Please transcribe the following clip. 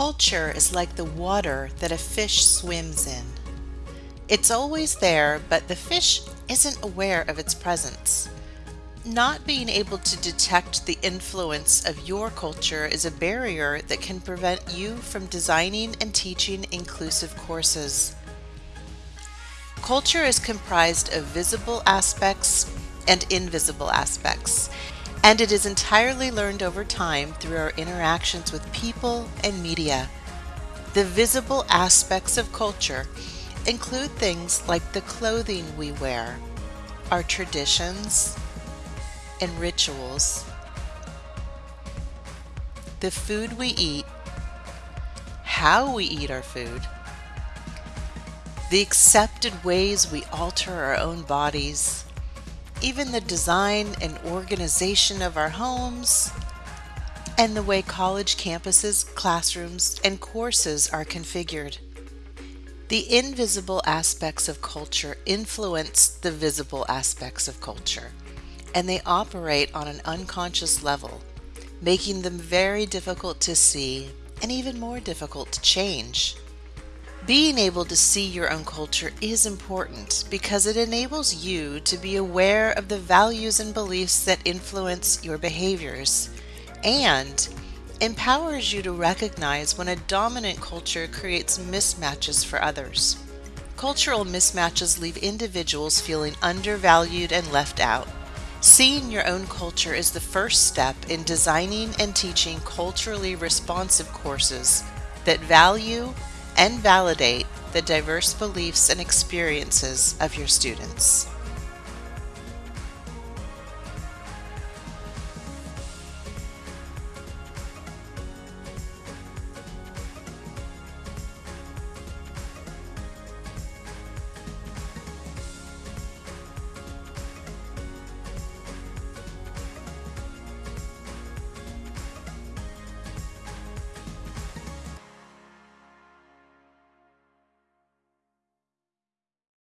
Culture is like the water that a fish swims in. It's always there, but the fish isn't aware of its presence. Not being able to detect the influence of your culture is a barrier that can prevent you from designing and teaching inclusive courses. Culture is comprised of visible aspects and invisible aspects, and it is entirely learned over time through our interactions with people and media. The visible aspects of culture include things like the clothing we wear, our traditions and rituals, the food we eat, how we eat our food, the accepted ways we alter our own bodies, even the design and organization of our homes, and the way college campuses, classrooms, and courses are configured. The invisible aspects of culture influence the visible aspects of culture, and they operate on an unconscious level, making them very difficult to see and even more difficult to change. Being able to see your own culture is important because it enables you to be aware of the values and beliefs that influence your behaviors and empowers you to recognize when a dominant culture creates mismatches for others. Cultural mismatches leave individuals feeling undervalued and left out. Seeing your own culture is the first step in designing and teaching culturally responsive courses that value and validate the diverse beliefs and experiences of your students.